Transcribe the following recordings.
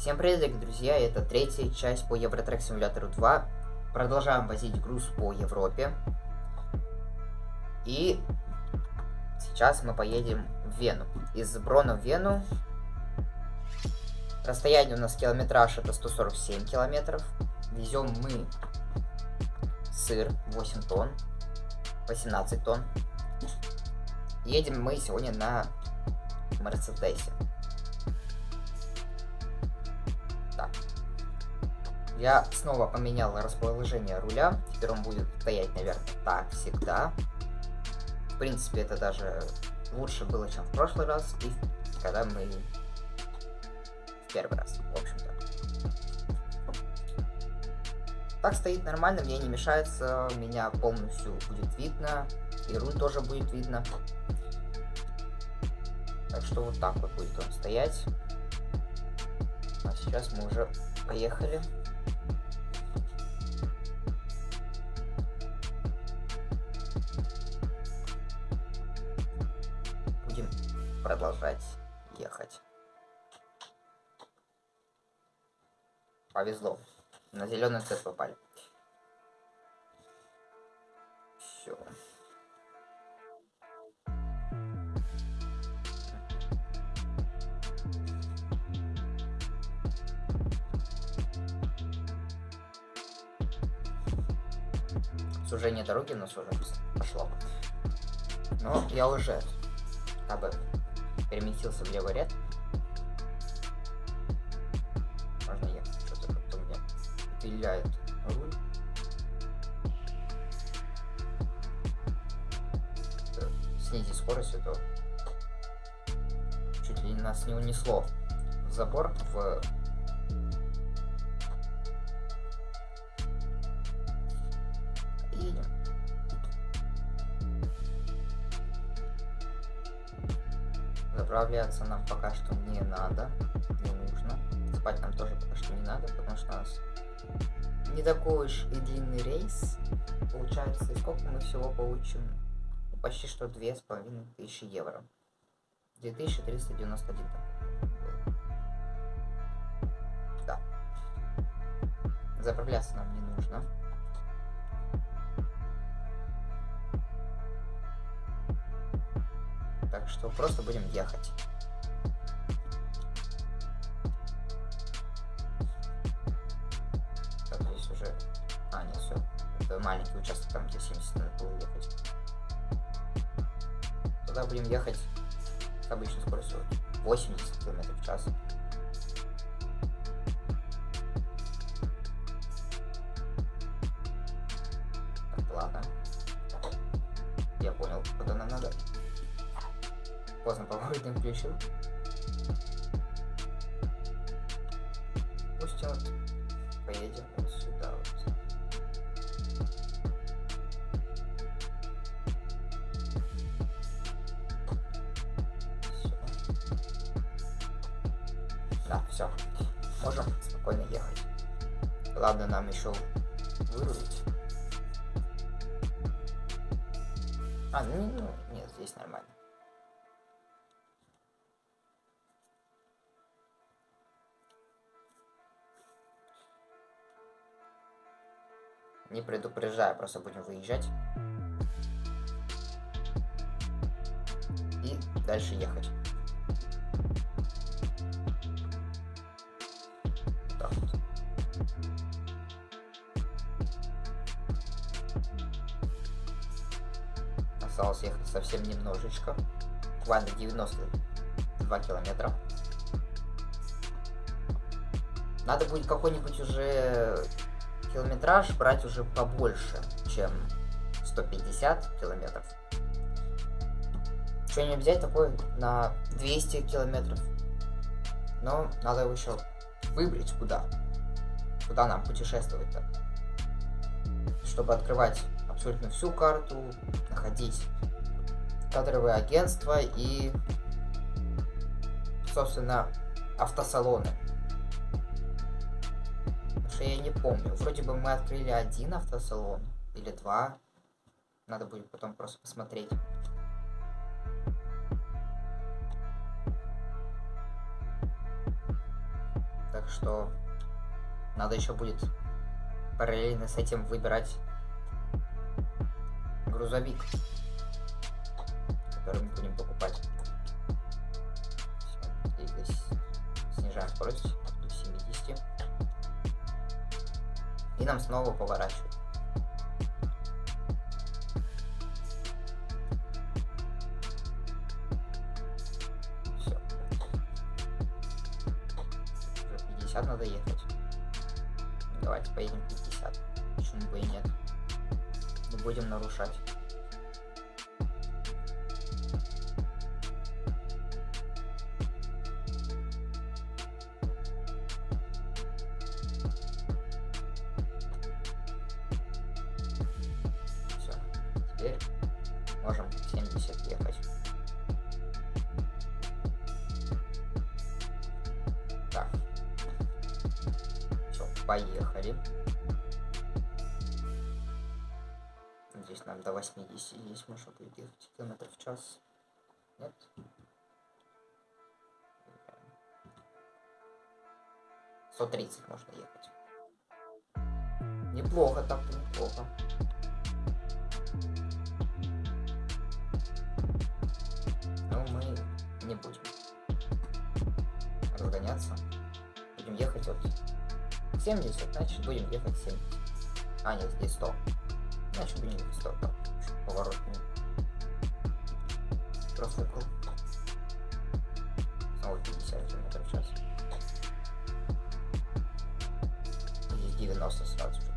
Всем привет, дорогие друзья, это третья часть по Евротрек Симулятору 2. Продолжаем возить груз по Европе. И сейчас мы поедем в Вену. Из Брона в Вену. Расстояние у нас километраж это 147 километров. Везем мы сыр 8 тонн, 18 тонн. Едем мы сегодня на Мерседесе. Я снова поменял расположение руля. Теперь он будет стоять, наверное, так всегда. В принципе, это даже лучше было, чем в прошлый раз. И когда мы в первый раз, в общем-то. Так стоит нормально, мне не мешается, меня полностью будет видно, и руль тоже будет видно. Так что вот так вот будет он стоять. А сейчас мы уже поехали. Продолжать ехать. Повезло. На зеленый цвет попали. Все. Сужение дороги у нас уже пошло. Но я уже об этом переместился в левый ряд. Можно ехать. Что-то как-то меня виляет руль. Снизить скорость, это чуть ли нас не унесло в забор в Заправляться нам пока что не надо, не нужно. Спать нам тоже пока что не надо, потому что у нас не такой уж и длинный рейс. Получается, сколько мы всего получим? Почти что две с половиной тысячи евро. 2391 Да. Заправляться нам не нужно. Так что просто будем ехать. Так, здесь уже... А, нет, все. Это маленький участок, там где 70 надо было ехать. Туда будем ехать с обычной скоростью 80 км в час. Включил. Пусть вот поедем вот сюда вот. Все. Да, все. Можем спокойно ехать. Ладно, нам еще вырулить. А, ну, ну, нет, здесь нормально. Не предупреждаю, просто будем выезжать. И дальше ехать. Так вот. Осталось ехать совсем немножечко. Буквально 92 километра. Надо будет какой-нибудь уже километраж брать уже побольше, чем 150 километров. Что-нибудь взять такое на 200 километров. Но надо его еще выбрать куда. Куда нам путешествовать-то. Чтобы открывать абсолютно всю карту, находить кадровые агентства и, собственно, автосалоны что я не помню. Вроде бы мы открыли один автосалон или два. Надо будет потом просто посмотреть. Так что надо еще будет параллельно с этим выбирать грузовик, который мы будем покупать. Все, здесь снижаем скорость И нам снова поворачивать. Все. Уже 50 надо ехать. Давайте поедем 50. Почему бы и нет? Не будем нарушать. Поехали. Здесь нам до 80 здесь можно будет ехать километров в час. Нет? Сто тридцать можно ехать. Неплохо так-то, неплохо. Но мы не будем разгоняться. Будем ехать от 70, значит будем ехать 70. А, нет, здесь 100. Значит будем ехать 100, там, поворот не профукал. Снова 50 км в час. Здесь 90 сразу же.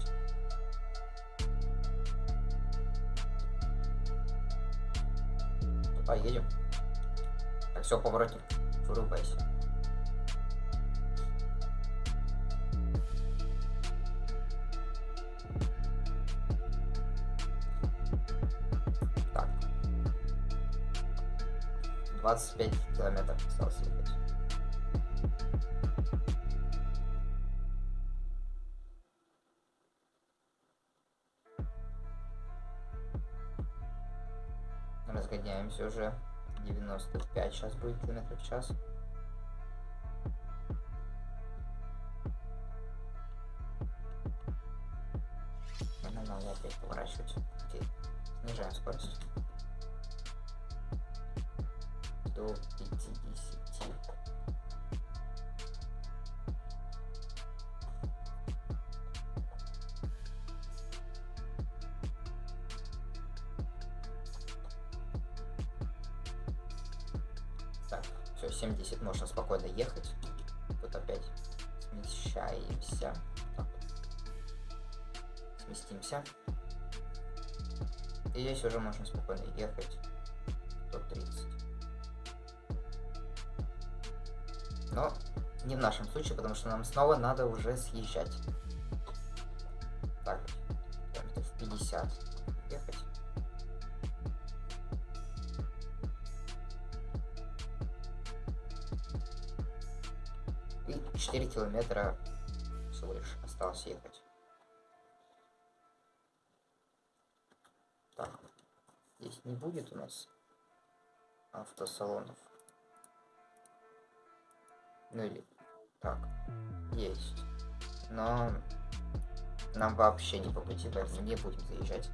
Поедем. Так, все, поворотник, вырубайся. 25 километров осталось ехать. Разгоняемся уже. 95 сейчас будет километров в час. Надо опять поворачивать. Окей. Снижаем скорость. До 50. Так, все, 70 можно спокойно ехать. Тут опять смещаемся. Так. Сместимся. И здесь уже можно спокойно ехать. 130. Но не в нашем случае, потому что нам снова надо уже съезжать. Так, километров 50 ехать. И 4 километра всего лишь осталось ехать. Так, здесь не будет у нас автосалонов. Ну или так, есть. Но нам вообще не по пути, поэтому не будем заезжать.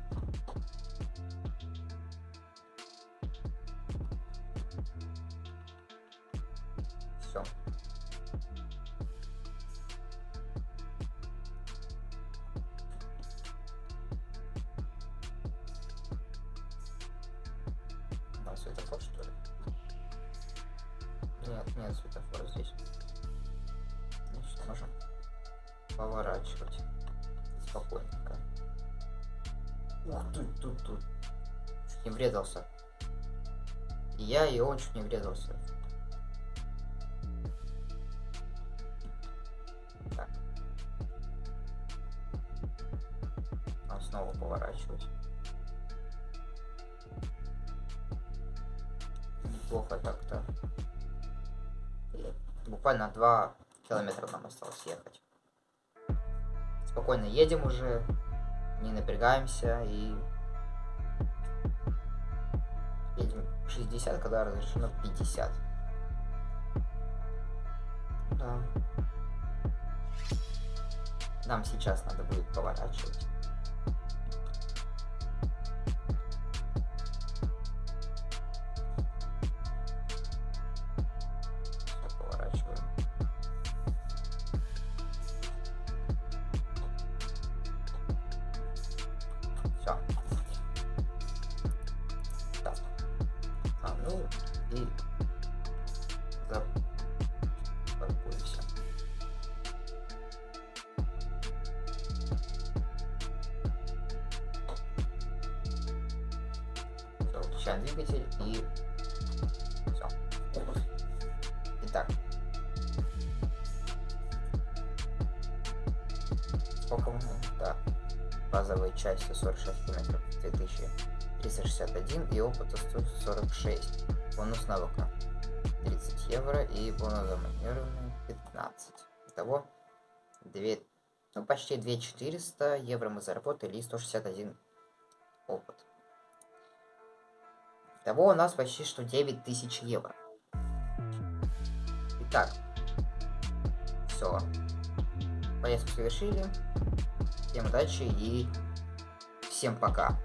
Поворачивать спокойненько. Ух ты, тут, тут. Чуть не врезался. И я, и он чуть не врезался. Так. А снова поворачивать. Неплохо так-то. Буквально 2 километра нам осталось ехать спокойно едем уже, не напрягаемся и едем 60, когда разрешено 50. Да. Нам сейчас надо будет поворачивать. Двигатель и все. Итак. Сколько мы? Да. Базовые части 46 километров 2361 и опыта 146. Бонус навыка 30 евро и бонус за маневренный 15. Итого 2, ну почти 2400 евро мы заработали и 161 опыт. Того у нас почти что 9000 евро. Итак. Все. Поездку совершили. Всем удачи и всем пока.